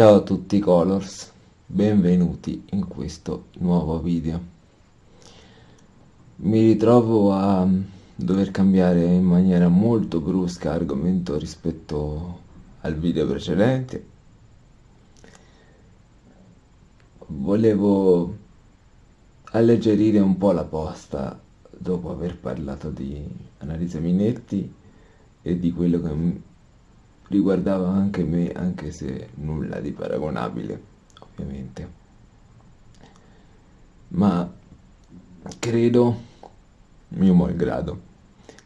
Ciao a tutti Colors, benvenuti in questo nuovo video. Mi ritrovo a dover cambiare in maniera molto brusca argomento rispetto al video precedente. Volevo alleggerire un po' la posta dopo aver parlato di Annalisa Minetti e di quello che riguardava anche me, anche se nulla di paragonabile, ovviamente. Ma credo, mio malgrado,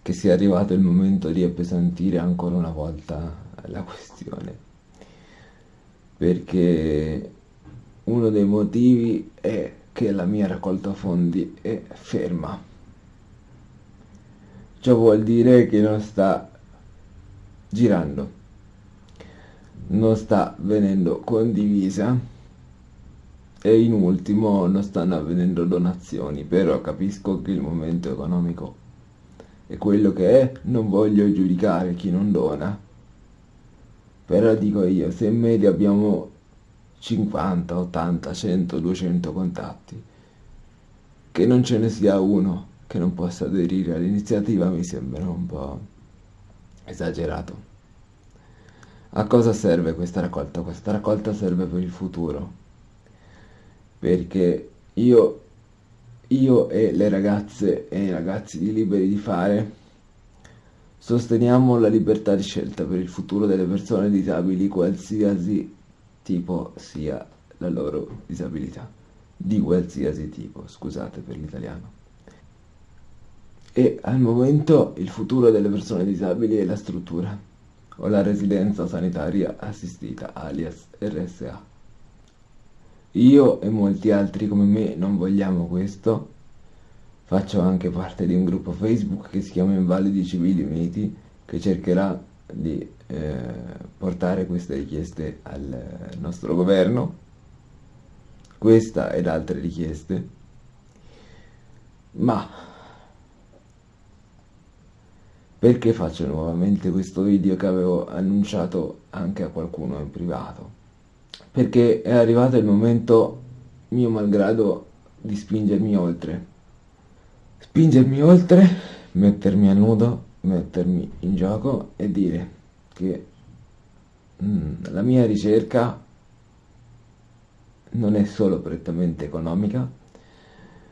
che sia arrivato il momento di appesantire ancora una volta la questione. Perché uno dei motivi è che la mia raccolta fondi è ferma. Ciò vuol dire che non sta girando non sta venendo condivisa e in ultimo non stanno avvenendo donazioni, però capisco che il momento economico è quello che è, non voglio giudicare chi non dona, però dico io, se in media abbiamo 50, 80, 100, 200 contatti, che non ce ne sia uno che non possa aderire all'iniziativa mi sembra un po' esagerato. A cosa serve questa raccolta? Questa raccolta serve per il futuro, perché io, io e le ragazze e i ragazzi di Liberi di Fare sosteniamo la libertà di scelta per il futuro delle persone disabili, qualsiasi tipo sia la loro disabilità, di qualsiasi tipo, scusate per l'italiano. E al momento il futuro delle persone disabili è la struttura o la residenza sanitaria assistita alias RSA. Io e molti altri come me non vogliamo questo. Faccio anche parte di un gruppo Facebook che si chiama Invalidi Civili Uniti che cercherà di eh, portare queste richieste al nostro governo. Questa ed altre richieste. Ma perché faccio nuovamente questo video che avevo annunciato anche a qualcuno in privato? Perché è arrivato il momento, mio malgrado, di spingermi oltre. Spingermi oltre, mettermi a nudo, mettermi in gioco e dire che mm, la mia ricerca non è solo prettamente economica,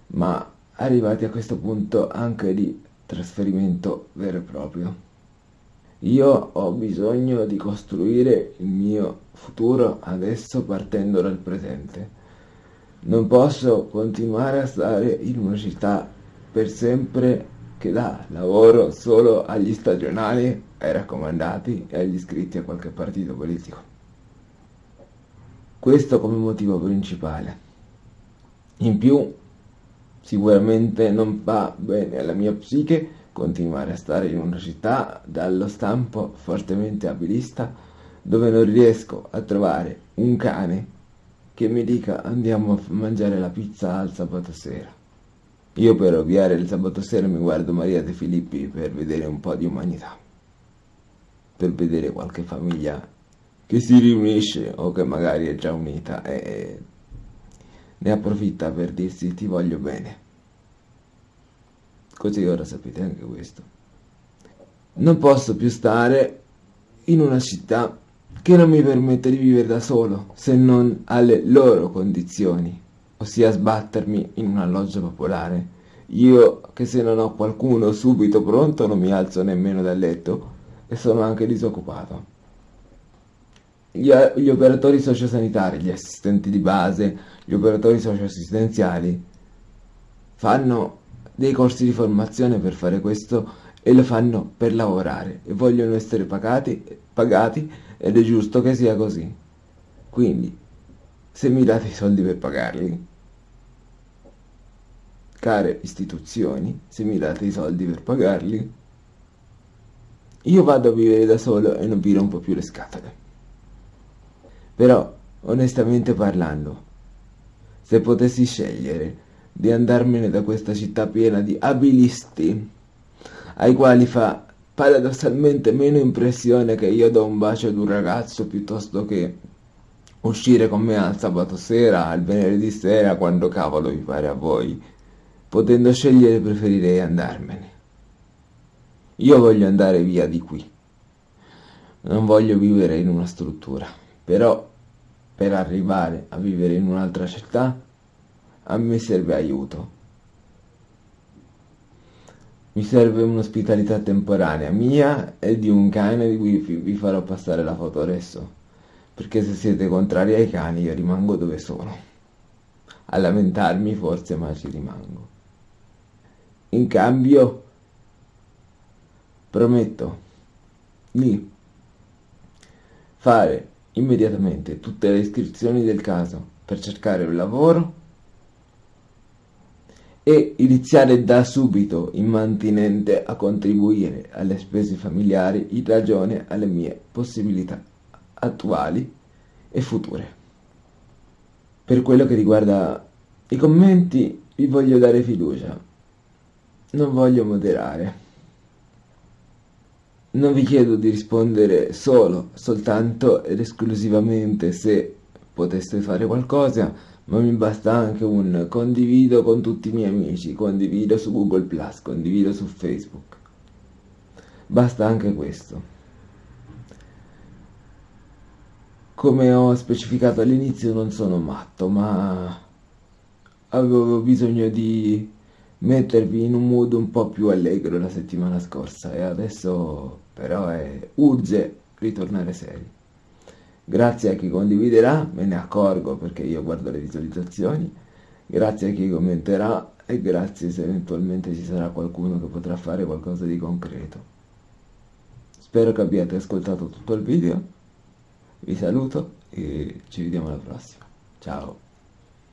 ma arrivati a questo punto anche di trasferimento vero e proprio. Io ho bisogno di costruire il mio futuro adesso partendo dal presente. Non posso continuare a stare in una città per sempre che dà lavoro solo agli stagionali, ai raccomandati e agli iscritti a qualche partito politico. Questo come motivo principale. In più Sicuramente non va bene alla mia psiche continuare a stare in una città dallo stampo fortemente abilista dove non riesco a trovare un cane che mi dica andiamo a mangiare la pizza al sabato sera. Io per ovviare il sabato sera mi guardo Maria De Filippi per vedere un po' di umanità, per vedere qualche famiglia che si riunisce o che magari è già unita e ne approfitta per dirsi ti voglio bene. Così ora sapete anche questo. Non posso più stare in una città che non mi permette di vivere da solo, se non alle loro condizioni, ossia sbattermi in un alloggio popolare. Io che se non ho qualcuno subito pronto non mi alzo nemmeno dal letto e sono anche disoccupato gli, gli operatori sociosanitari, gli assistenti di base, gli operatori socioassistenziali fanno dei corsi di formazione per fare questo e lo fanno per lavorare e vogliono essere pagati, pagati ed è giusto che sia così. Quindi, se mi date i soldi per pagarli, care istituzioni, se mi date i soldi per pagarli, io vado a vivere da solo e non vi rompo più le scatole. Però, onestamente parlando, se potessi scegliere di andarmene da questa città piena di abilisti, ai quali fa paradossalmente meno impressione che io do un bacio ad un ragazzo piuttosto che uscire con me al sabato sera, al venerdì sera, quando cavolo vi pare a voi. Potendo scegliere preferirei andarmene. Io voglio andare via di qui. Non voglio vivere in una struttura, però per arrivare a vivere in un'altra città a me serve aiuto. Mi serve un'ospitalità temporanea mia e di un cane di cui vi farò passare la foto adesso. Perché se siete contrari ai cani io rimango dove sono. A lamentarmi forse ma ci rimango. In cambio prometto di fare immediatamente tutte le iscrizioni del caso per cercare un lavoro e iniziare da subito immantinente a contribuire alle spese familiari in ragione alle mie possibilità attuali e future. Per quello che riguarda i commenti vi voglio dare fiducia, non voglio moderare. Non vi chiedo di rispondere solo, soltanto ed esclusivamente se poteste fare qualcosa ma mi basta anche un condivido con tutti i miei amici, condivido su Google Plus, condivido su Facebook. Basta anche questo. Come ho specificato all'inizio non sono matto, ma avevo bisogno di mettervi in un mood un po' più allegro la settimana scorsa e adesso però è urge ritornare seri. Grazie a chi condividerà, me ne accorgo perché io guardo le visualizzazioni, grazie a chi commenterà e grazie se eventualmente ci sarà qualcuno che potrà fare qualcosa di concreto. Spero che abbiate ascoltato tutto il video, vi saluto e ci vediamo alla prossima. Ciao!